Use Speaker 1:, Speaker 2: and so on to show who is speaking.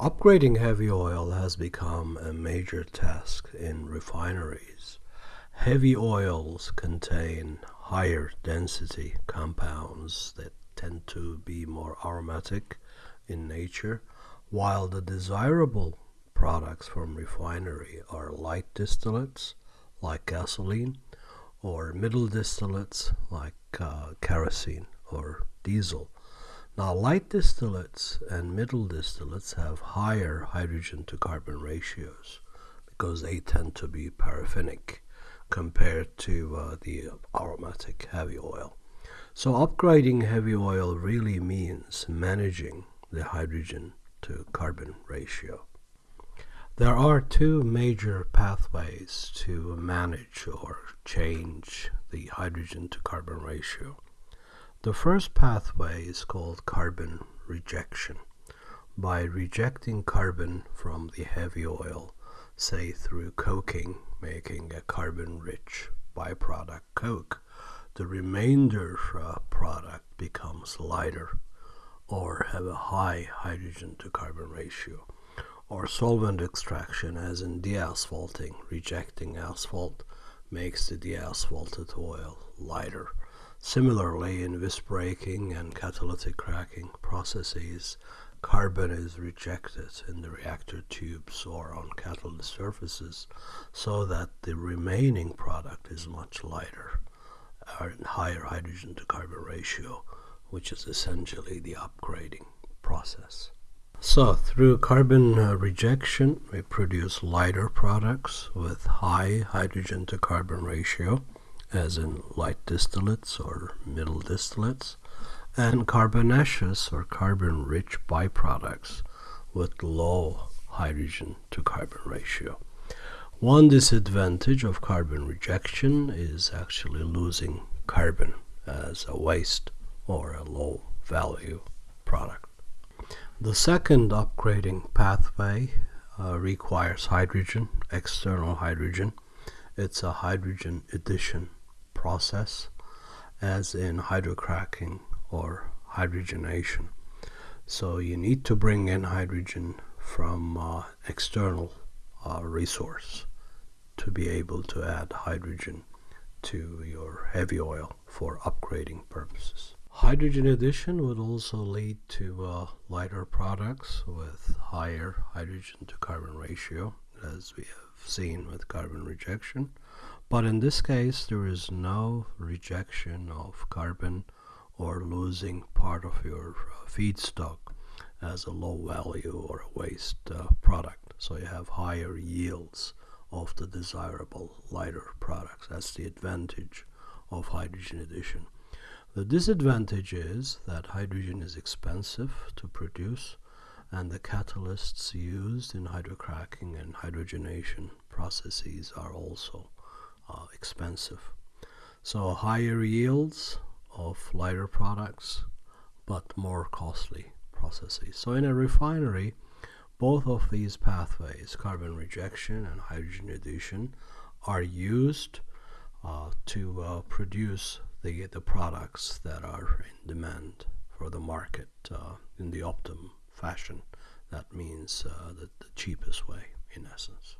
Speaker 1: Upgrading heavy oil has become a major task in refineries. Heavy oils contain higher density compounds that tend to be more aromatic in nature, while the desirable products from refinery are light distillates like gasoline or middle distillates like uh, kerosene or diesel. Now, light distillates and middle distillates have higher hydrogen to carbon ratios because they tend to be paraffinic compared to uh, the aromatic heavy oil. So, upgrading heavy oil really means managing the hydrogen to carbon ratio. There are two major pathways to manage or change the hydrogen to carbon ratio. The first pathway is called carbon rejection. By rejecting carbon from the heavy oil, say through coking, making a carbon-rich byproduct coke, the remainder product becomes lighter or have a high hydrogen to carbon ratio or solvent extraction as in deasphalting rejecting asphalt makes the deasphalted oil lighter Similarly, in visbreaking and catalytic cracking processes, carbon is rejected in the reactor tubes or on catalyst surfaces so that the remaining product is much lighter, or higher hydrogen to carbon ratio, which is essentially the upgrading process. So, through carbon uh, rejection, we produce lighter products with high hydrogen to carbon ratio as in light distillates or middle distillates, and carbonaceous or carbon-rich byproducts with low hydrogen to carbon ratio. One disadvantage of carbon rejection is actually losing carbon as a waste or a low value product. The second upgrading pathway uh, requires hydrogen, external hydrogen. It's a hydrogen addition process as in hydrocracking or hydrogenation. So you need to bring in hydrogen from uh, external uh, resource to be able to add hydrogen to your heavy oil for upgrading purposes. Hydrogen addition would also lead to uh, lighter products with higher hydrogen to carbon ratio as we have seen with carbon rejection but in this case, there is no rejection of carbon or losing part of your uh, feedstock as a low value or a waste uh, product. So you have higher yields of the desirable lighter products. That's the advantage of hydrogen addition. The disadvantage is that hydrogen is expensive to produce and the catalysts used in hydrocracking and hydrogenation processes are also expensive. So higher yields of lighter products, but more costly processes. So in a refinery, both of these pathways, carbon rejection and hydrogen addition, are used uh, to uh, produce the, the products that are in demand for the market uh, in the optimum fashion. That means uh, the, the cheapest way, in essence.